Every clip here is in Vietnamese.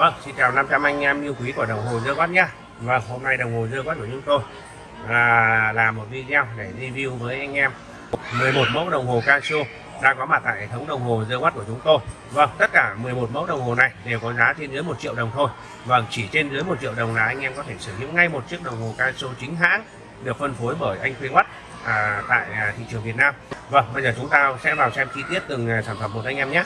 Vâng, xin chào 500 anh em yêu quý của đồng hồ Dơ Quát nhé Vâng, hôm nay đồng hồ Dơ Quát của chúng tôi là làm một video để review với anh em 11 mẫu đồng hồ Casio đang có mặt tại hệ thống đồng hồ Dơ Quát của chúng tôi. Vâng, tất cả 11 mẫu đồng hồ này đều có giá trên dưới 1 triệu đồng thôi. Vâng, chỉ trên dưới 1 triệu đồng là anh em có thể sở hữu ngay một chiếc đồng hồ Casio chính hãng được phân phối bởi anh khuyên Quát à, tại à, thị trường Việt Nam. Vâng, bây giờ chúng ta sẽ vào xem chi tiết từng à, sản phẩm một anh em nhé.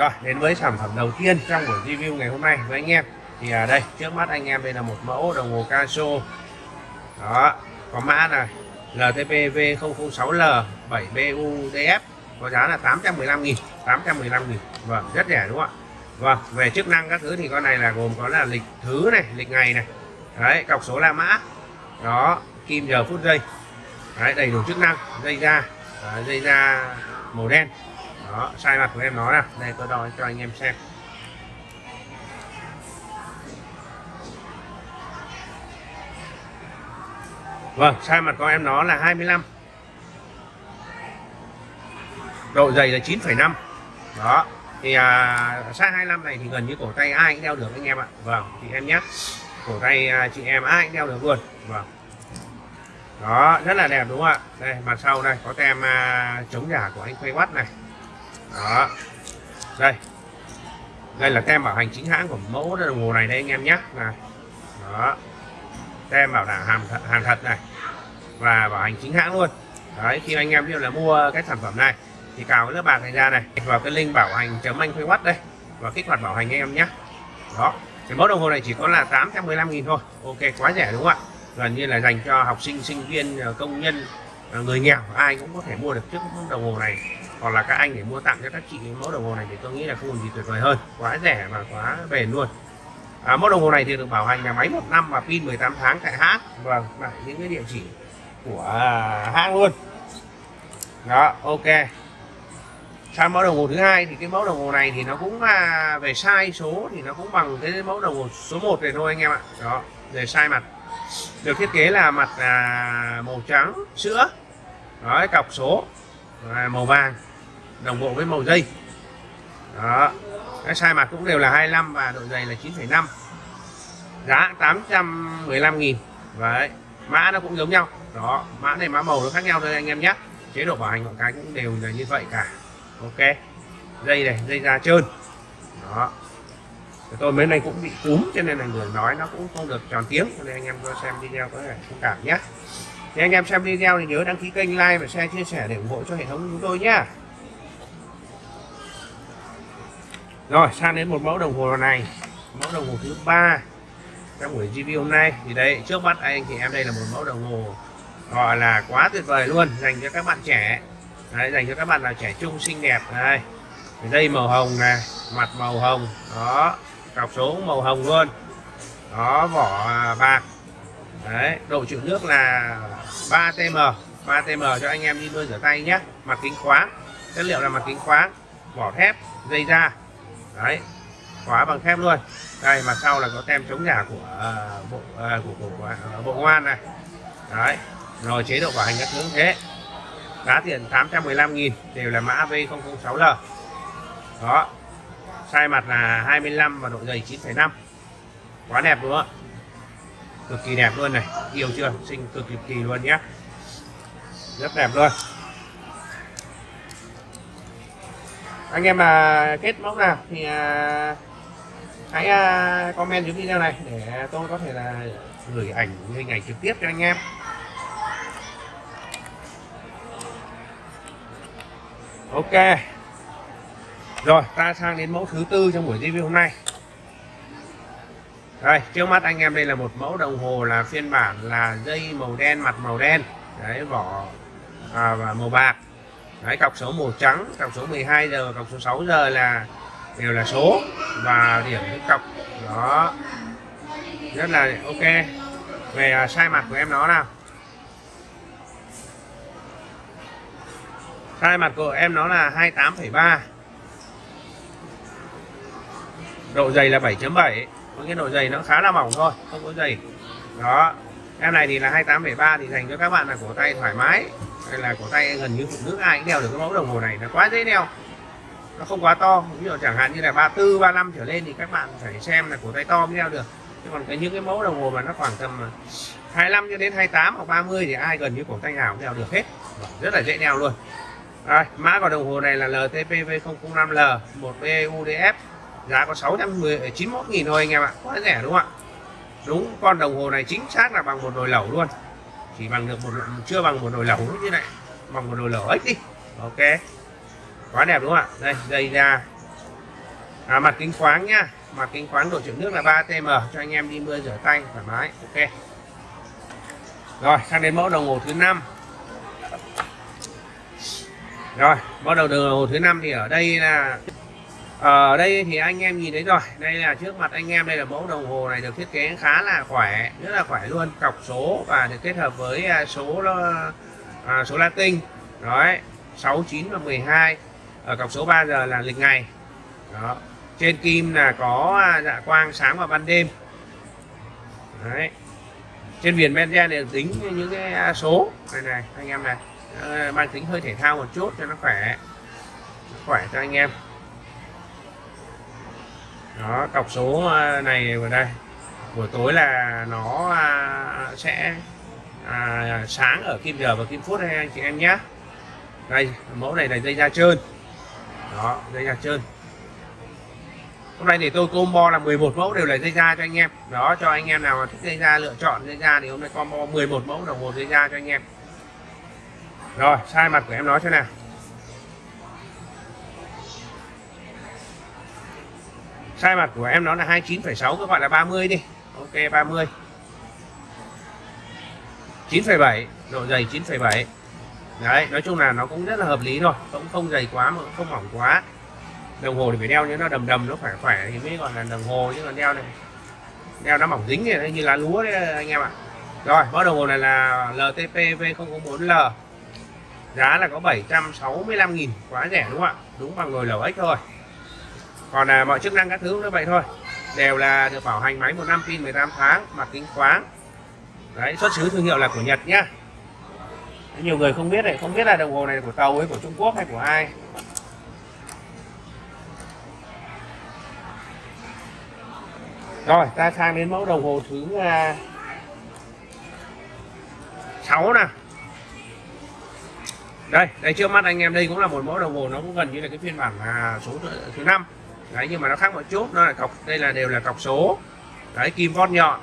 Rồi, đến với sản phẩm đầu tiên trong buổi review ngày hôm nay với anh em. Thì ở đây trước mắt anh em đây là một mẫu đồng hồ Casio. Đó có mã là LTP V006L 7BUDF có giá là 815 nghìn 815 nghìn. Vâng rất rẻ đúng không ạ? Vâng về chức năng các thứ thì con này là gồm có là lịch thứ này lịch ngày này. Đấy cọc số la mã. Đó kim giờ phút giây. Đấy đầy đủ chức năng dây da. Đấy, dây da màu đen đó sai mặt của em nó nè đây tôi đo cho anh em xem. Vâng sai mặt của em nó là 25 độ dày là 9,5 đó thì à, size 25 này thì gần như cổ tay ai cũng đeo được anh em ạ. Vâng thì em nhé. Cổ tay à, chị em ai cũng đeo được luôn. Vâng. Đó rất là đẹp đúng không ạ? Đây mặt sau đây có tem à, chống giả của anh quay Quát này đó. Đây. Đây là tem bảo hành chính hãng của mẫu đồng hồ này đây anh em nhé. Này. Đó. Tem bảo đảm hàng thật, hàng thật này. Và bảo hành chính hãng luôn. Đấy khi anh em biết là mua cái sản phẩm này thì cào cái lớp bạc này ra này vào cái link bảo hành chấm anh quay đây và kích hoạt bảo hành anh em nhé. Đó. Cái mẫu đồng hồ này chỉ có là 815.000 thôi. Ok quá rẻ đúng không ạ? Gần như là dành cho học sinh sinh viên công nhân người nghèo ai cũng có thể mua được chiếc đồng hồ này hoặc là các anh để mua tặng cho các chị mẫu đồng hồ này thì tôi nghĩ là không còn gì tuyệt vời hơn. Quá rẻ và quá bền luôn. À, mẫu đồng hồ này thì được bảo hành là máy một năm và pin 18 tháng tại hãng vâng lại những cái địa chỉ của à, hãng luôn. Đó ok. Sang mẫu đồng hồ thứ hai thì cái mẫu đồng hồ này thì nó cũng à, về size số thì nó cũng bằng cái mẫu đồng hồ số 1 này thôi anh em ạ. Đó về size mặt. Được thiết kế là mặt à, màu trắng sữa. Đó cọc số à, màu vàng đồng bộ với màu dây. Đó cái size mặt cũng đều là 25 và độ dày là 9,5 giá 815.000 đấy mã nó cũng giống nhau. Đó mã này mã màu nó khác nhau thôi anh em nhé. Chế độ bảo hành mọi cái cũng đều là như vậy cả. Ok dây này dây da trơn. Đó. Tôi mấy nay cũng bị cúm cho nên là người nói nó cũng không được tròn tiếng. Cho nên anh em cho xem video có thể thông cảm nhé. Thì anh em xem video thì nhớ đăng ký kênh like và share chia sẻ để ủng hộ cho hệ thống chúng tôi nhé. Rồi sang đến một mẫu đồng hồ này. Mẫu đồng hồ thứ ba trong buổi review hôm nay. Thì đây trước mắt anh thì em đây là một mẫu đồng hồ gọi là quá tuyệt vời luôn dành cho các bạn trẻ. Đấy, dành cho các bạn là trẻ trung xinh đẹp. Đây dây màu hồng này mặt màu hồng. Đó cọc số màu hồng luôn. Đó vỏ bạc. Đấy độ chịu nước là 3 tm 3 tm cho anh em đi bơi rửa tay nhé. Mặt kính khoáng. Chất liệu là mặt kính khoáng. Vỏ thép dây da đấy khóa bằng thép luôn. Đây mặt sau là có tem chống giả của uh, bộ uh, của, của, của uh, bộ công an này. Đấy rồi chế độ bảo hành các thứ thế. Giá tiền 815.000 đều là mã V006L đó sai mặt là 25 và độ dày 9,5 quá đẹp đúng không? Cực kỳ đẹp luôn này. Yêu chưa? Xinh cực kỳ luôn nhé rất đẹp luôn. Anh em mà kết mẫu nào thì à, hãy à, comment dưới video này để tôi có thể là gửi ảnh hình ảnh trực tiếp cho anh em. Ok. Rồi ta sang đến mẫu thứ tư trong buổi review hôm nay. Đây trước mắt anh em đây là một mẫu đồng hồ là phiên bản là dây màu đen mặt màu đen. Đấy vỏ à, và màu bạc đấy cọc số màu trắng cọc số 12 giờ và cọc số 6 giờ là đều là số và điểm cái cọc đó. Rất là ok. Về à, sai mặt của em nó nào. Sai mặt của em nó là 28,3 độ dày là 7.7 có cái độ dày nó khá là mỏng thôi không có dày. Đó. Em này thì là 28,3 thì dành cho các bạn là cổ tay thoải mái là cổ tay gần như phụ nữ ai cũng đeo được cái mẫu đồng hồ này nó quá dễ đeo. Nó không quá to ví dụ chẳng hạn như là 34 35 trở lên thì các bạn phải xem là cổ tay to mới đeo được. Chứ còn cái những cái mẫu đồng hồ mà nó khoảng tầm 25 cho đến 28 hoặc 30 thì ai gần như cổ tay nào cũng đeo được hết. Vâng, rất là dễ đeo luôn. Rồi, mã của đồng hồ này là LTPV005L 1BUDF giá có 691 ờ, nghìn thôi anh em ạ. Quá rẻ đúng không ạ? Đúng con đồng hồ này chính xác là bằng một nồi lẩu luôn chỉ bằng được một chưa bằng một nồi lẩu như này bằng một nồi lẩu ếch đi. Ok. Quá đẹp đúng không ạ? Đây dây ra. À, mặt kính khoáng nhá. Mặt kính khoáng độ chịu nước là 3 tm cho anh em đi mưa rửa tay thoải mái. Ok. Rồi sang đến mẫu đồng hồ thứ năm. Rồi mẫu đầu đồng hồ thứ năm thì ở đây là ở đây thì anh em nhìn thấy rồi. Đây là trước mặt anh em đây là mẫu đồng hồ này được thiết kế khá là khỏe rất là khỏe luôn. Cọc số và được kết hợp với à, số à, số Latin. Đấy 69 và 12 ở cọc số 3 giờ là lịch ngày. Đó trên kim là có à, dạ quang sáng và ban đêm. Đấy trên viền benzen này tính những cái à, số. Này này anh em này. Ờ, mang tính hơi thể thao một chút cho nó khỏe khỏe cho anh em đó cọc số ờ, này vào đây. Buổi tối là nó à, sẽ à, sáng ở kim giờ và kim phút hay anh chị em nhé đây mẫu này là dây da trơn. Đó dây da trơn. Hôm nay thì tôi combo là 11 mẫu đều là dây da cho anh em. Đó cho anh em nào mà thích dây da lựa chọn dây da thì hôm nay combo 11 mẫu đồng hồ dây da cho anh em. Rồi sai mặt của em nói thế nào. Sai mặt của em nó là 29,6 cứ gọi là 30 đi. Ok 30 9,7 độ dày 9,7 đấy nói chung là nó cũng rất là hợp lý rồi, cũng không dày quá mà cũng không mỏng quá. Đồng hồ thì phải đeo như nó đầm đầm nó khỏe khỏe thì mới gọi là đồng hồ chứ còn đeo này đeo nó mỏng dính này như là lúa đấy anh em ạ. Rồi mẫu đồng hồ này là LTP V004L giá là có 765 nghìn quá rẻ đúng không ạ? Đúng bằng nồi lẩu ếch thôi còn là mọi chức năng các thứ như vậy thôi. Đều là được bảo hành máy một năm pin 18 tháng mặt kính khoáng. Đấy xuất xứ thương hiệu là của Nhật nhá. Nhiều người không biết này không biết là đồng hồ này của tàu ấy của Trung Quốc hay của ai. Rồi ta sang đến mẫu đồng hồ thứ uh, 6 nè đây đây trước mắt anh em đây cũng là một mẫu đồng hồ nó cũng gần như là cái phiên bản là số thứ năm đấy nhưng mà nó khác một chút. Nó là cọc đây là đều là cọc số. Đấy kim vót nhọn.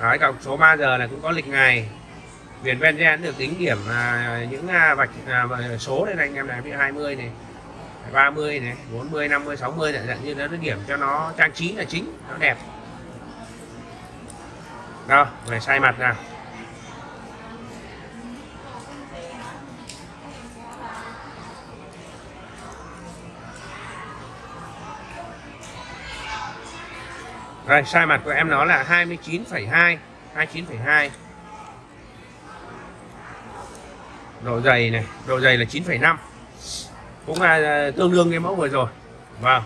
Đấy cọc số 3 giờ là cũng có lịch ngày. Viền benzen được tính điểm à, những à, vạch à, số đây này anh em này ví 20 này 30 này 40 50 60 này dạng như nó điểm cho nó trang trí là chính nó đẹp. Đó về sai mặt nào. Đây, sai mặt của em nó là 29,2 29,2 Độ dày này, độ dày là 9,5 Cũng là à, tương đương cái mẫu vừa rồi. Vâng.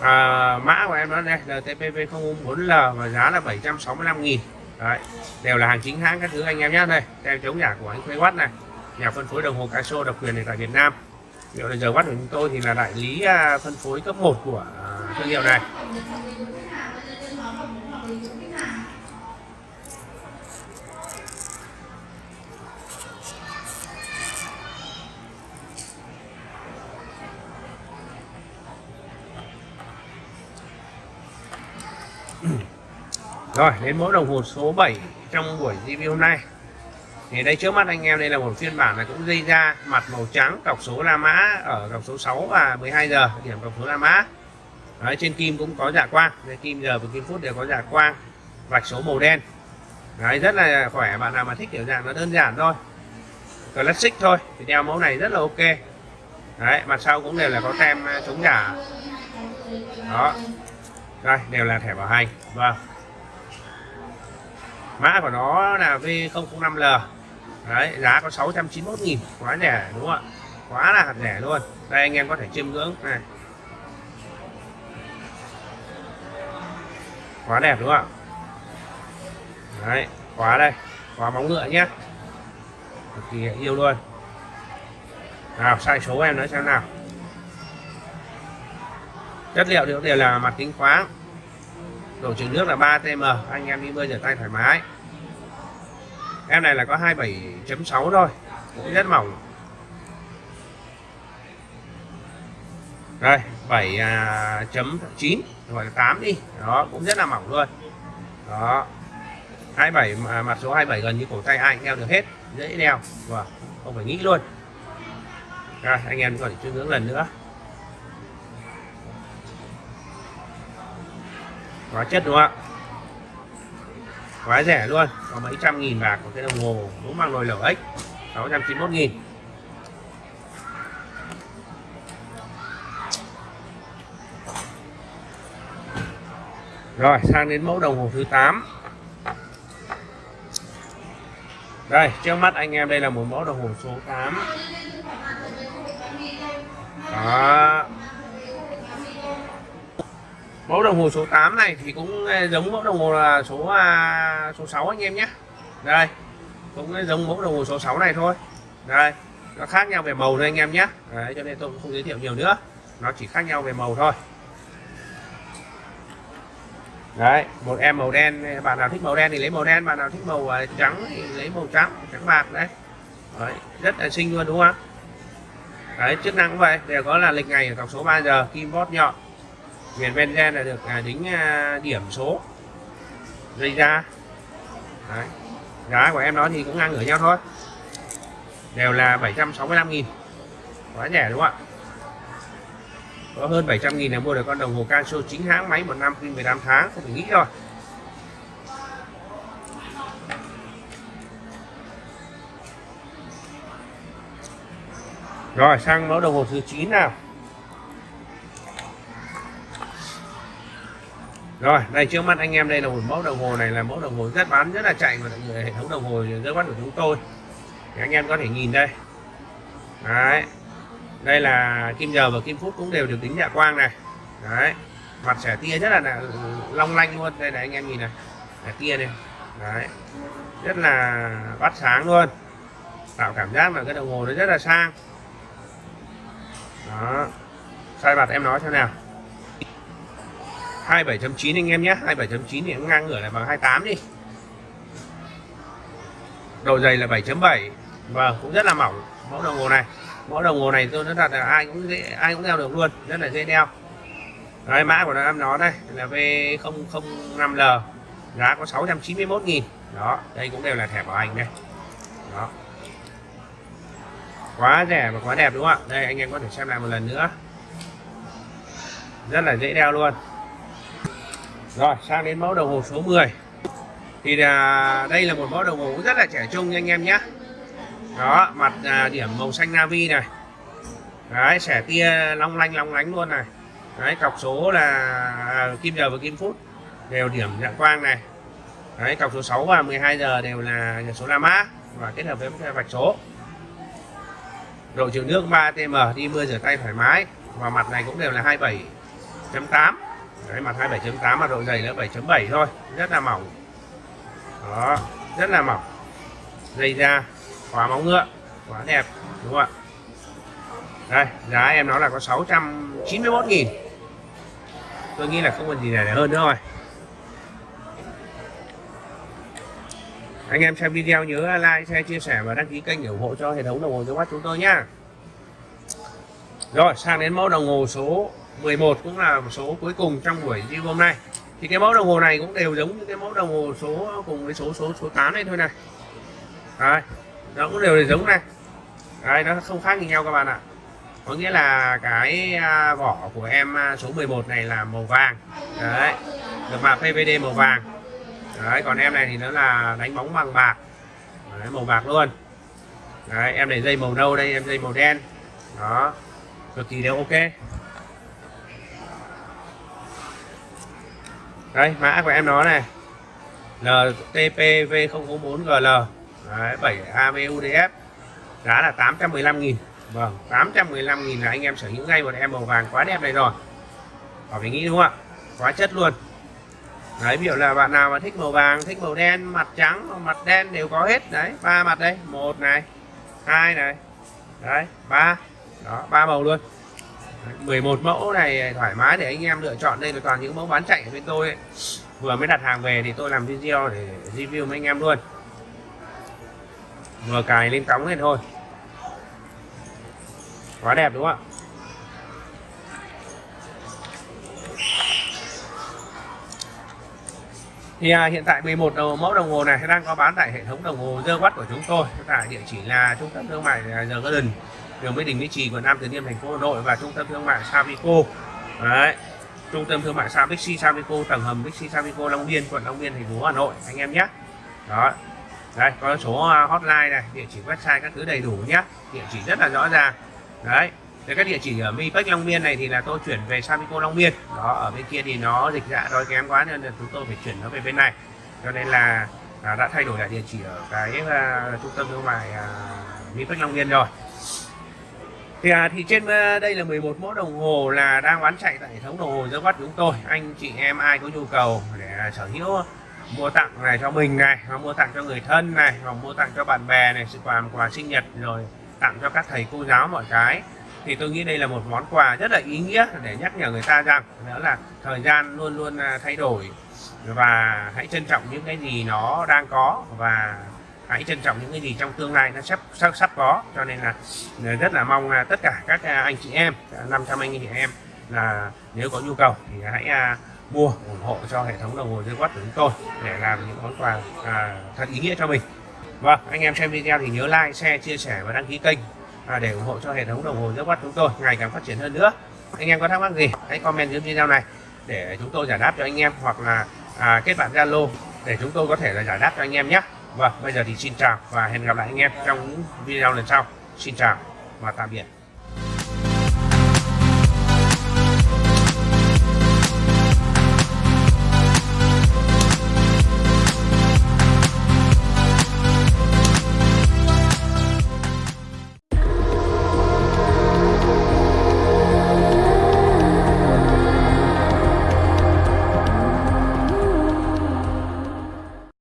À, Mã của em nó đây là TPV004L và giá là 765 nghìn. Đấy, đều là hàng chính hãng các thứ anh em nhé. Đây tem chống giả của anh Khuê Watt này. Nhà phân phối đồng hồ Casio độc quyền này tại Việt Nam. Hiệu là giờ Watt của chúng tôi thì là đại lý à, phân phối cấp 1 của thương hiệu này. Rồi đến mẫu đồng hồ số 7 trong buổi review hôm nay. Thì đây trước mắt anh em đây là một phiên bản là cũng dây da mặt màu trắng cọc số La Mã ở cọc số 6 và 12 giờ điểm cọc số La Mã. Đấy, trên kim cũng có giả quang. Đây, kim giờ và kim phút đều có giả quang vạch số màu đen. Đấy, rất là khỏe bạn nào mà thích kiểu dạng nó đơn giản thôi. Classic thôi thì đeo mẫu này rất là ok. Đấy, mặt sau cũng đều là có tem à, chống giả. Đó. Rồi đều là thẻ bảo hành. Vâng mã của nó là V005L đấy, giá có 691 nghìn. Quá rẻ, đúng không ạ? Quá là rẻ luôn. Đây, anh em có thể chiêm ngưỡng. Này quá đẹp, đúng không ạ? Đấy, quá đây. Khóa móng ngựa nhé. Cực kỳ yêu luôn. Nào, sai số em nói xem nào. Chất liệu đều đều là mặt kính khoáng độ chứa nước là 3 tm anh em đi bơi rửa tay thoải mái. Em này là có 27.6 thôi. Cũng rất mỏng. Đây 7.9 à, gọi là 8 đi. Đó, cũng rất là mỏng luôn. Đó. 27 mà mặt số 27 gần như cổ tay ai đeo được hết. Dễ đeo. Và không phải nghĩ luôn. Rồi, anh em còn thể chưa hướng lần nữa. Quá chất đúng không ạ? Quá rẻ luôn. Có mấy trăm nghìn bạc một cái đồng hồ. Đúng bằng nồi lẩu ếch 691 nghìn. Rồi, sang đến mẫu đồng hồ thứ 8 Đây, trước mắt anh em, đây là một mẫu đồng hồ số 8 Đó. Mẫu đồng hồ số 8 này thì cũng giống mẫu đồng hồ là số à, số 6 anh em nhé. Đây cũng giống mẫu đồng hồ số 6 này thôi. Đây nó khác nhau về màu thôi anh em nhé. Đấy, cho nên tôi cũng không giới thiệu nhiều nữa. Nó chỉ khác nhau về màu thôi. Đấy một em màu đen bạn nào thích màu đen thì lấy màu đen bạn nào thích màu uh, trắng thì lấy màu trắng trắng bạc đấy, đấy rất là xinh luôn đúng không đấy chức năng cũng vậy đều có là lịch ngày ở cọc số 3 giờ kim bót nhọn miền benzen là được à, đính à, điểm số dây ra. Đấy. Giá của em nó thì cũng ngang ngửa nhau thôi. Đều là 765.000 quá rẻ đúng không ạ? Có hơn 700.000 là mua được con đồng hồ Casio chính hãng máy một năm pin 15 tháng, không phải nghĩ rồi. Rồi, sang mẫu đồng hồ thứ 9 nào. Rồi đây trước mắt anh em đây là một mẫu đồng hồ này là mẫu đồng hồ rất bán rất là chạy mà hệ thống đồng hồ rất bán của chúng tôi. Thì anh em có thể nhìn đây. Đấy đây là kim giờ và kim phút cũng đều được tính dạ quang này. Đấy mặt xẻ tia rất là, là long lanh luôn. Đây này anh em nhìn này sẻ tia này. Đấy rất là bắt sáng luôn. Tạo cảm giác là cái đồng hồ nó rất là sang. Đó sai mặt em nói thế nào. 27.9 anh em nhé. 27.9 thì ngang ngửa lại bằng 28 đi. Đầu dày là 7.7 và vâng, cũng rất là mỏng. Mẫu đồng hồ này. Mẫu đồng hồ này tôi nói thật là ai cũng dễ ai cũng đeo được luôn. Rất là dễ đeo. Đấy, mã của nó nó đây là V005L giá có 691.000 đó đây cũng đều là thẻ bảo hành đây. Đó. Quá rẻ và quá đẹp đúng không ạ? Đây anh em có thể xem lại một lần nữa. Rất là dễ đeo luôn rồi sang đến mẫu đồng hồ số 10 thì là đây là một mẫu đồng hồ rất là trẻ trung nha anh em nhé. Đó mặt à, điểm màu xanh navy này. Đấy sẻ tia long lanh long lánh luôn này. Đấy cọc số là à, kim giờ và kim phút. Đều điểm dạng quang này. Đấy cọc số 6 và 12 giờ đều là số la mã và kết hợp với vạch số. Độ trường nước 3 tm đi mưa rửa tay thoải mái. Và mặt này cũng đều là 27.8 đấy mặt 27.8 mà độ dày là 7.7 thôi. Rất là mỏng. Đó, rất là mỏng. Dây da, khóa móng ngựa quá đẹp, đúng không ạ? Đây, giá em nó là có 691 nghìn. Tôi nghĩ là không còn gì để hơn nữa rồi. Anh em xem video nhớ like, share, chia sẻ và đăng ký kênh để ủng hộ cho hệ thống đồng hồ dưới mắt chúng tôi nhá. Rồi, sang đến mẫu đồng hồ số 11 cũng là số cuối cùng trong buổi review hôm nay. Thì cái mẫu đồng hồ này cũng đều giống như cái mẫu đồng hồ số cùng với số số số 8 này thôi này. Đấy, nó cũng đều đều giống này. Đấy, nó không khác gì nhau các bạn ạ. Có nghĩa là cái à, vỏ của em à, số 11 này là màu vàng. Đấy được mạ PVD màu vàng. Đấy còn em này thì nó là đánh bóng bằng bạc. Đấy, màu bạc luôn. Đấy em để dây màu nâu đây em dây màu đen. Đó cực kỳ đều ok. Đây mã của em nó này. LTPV004GL Đấy, 7 AVUDF giá là 815.000 Vâng 815.000 là anh em sở hữu ngay một em màu vàng quá đẹp này rồi. Họ phải nghĩ đúng không ạ? Quá chất luôn. Đấy ví dụ là bạn nào mà thích màu vàng thích màu đen mặt trắng mặt đen đều có hết. Đấy ba mặt đây. Một này hai này. Đấy ba. Đó ba màu luôn. 11 mẫu này thoải mái để anh em lựa chọn. Đây là toàn những mẫu bán chạy ở bên tôi ấy. vừa mới đặt hàng về thì tôi làm video để review với anh em luôn. Vừa cài lên cống lên thôi. Quá đẹp đúng không ạ? Thì à, hiện tại 11 đầu mẫu đồng hồ này đang có bán tại hệ thống đồng hồ dơ quát của chúng tôi. Tại địa chỉ là trung tâm thương mại à, The Garden đường Mỹ Đình Mỹ Trì quận Nam Từ Liêm thành phố Hà Nội và trung tâm thương mại Savico đấy trung tâm thương mại Bixi Savico tầng hầm Bixi Savico Long Biên quận Long Biên thành phố Hà Nội anh em nhé. Đó. Đây có số à, hotline này địa chỉ website các thứ đầy đủ nhé. Địa chỉ rất là rõ ràng. Đấy thì các địa chỉ ở Mipec Long Biên này thì là tôi chuyển về Savico Long Biên. Đó ở bên kia thì nó dịch dạ đói kém quá nên là chúng tôi phải chuyển nó về bên này. Cho nên là à, đã thay đổi lại địa chỉ ở cái uh, trung tâm thương mại uh, Mipec Long Biên rồi thì, à, thì trên ờ, đây là 11 mẫu đồng hồ là đang bán chạy tại hệ thống đồng hồ dơ bắt chúng tôi. Anh chị em ai có nhu cầu để à, sở hữu mua tặng này cho mình này hoặc mua tặng cho người thân này hoặc mua tặng cho bạn bè này sự quà quà sinh nhật rồi tặng cho các thầy cô giáo mọi cái thì tôi nghĩ đây là một món quà rất là ý nghĩa để nhắc nhở người ta rằng đó là thời gian luôn luôn à, thay đổi và hãy trân trọng những cái gì nó đang có và hãy trân trọng những cái gì trong tương lai nó sắp sắp sắp có. Cho nên là rất là mong là tất cả các à, anh chị em à, 500 anh chị em là nếu có nhu cầu thì hãy à, mua ủng hộ cho hệ thống đồng hồ dưới quát của chúng tôi để làm những món quà à, thật ý nghĩa cho mình. Vâng anh em xem video thì nhớ like share chia sẻ và đăng ký kênh à, để ủng hộ cho hệ thống đồng hồ dưới quát chúng tôi ngày càng phát triển hơn nữa. Anh em có thắc mắc gì hãy comment dưới video này để chúng tôi giải đáp cho anh em hoặc là à, kết bạn zalo để chúng tôi có thể là giải đáp cho anh em nhé vâng bây giờ thì xin chào và hẹn gặp lại anh em trong những video lần sau. Xin chào và tạm biệt.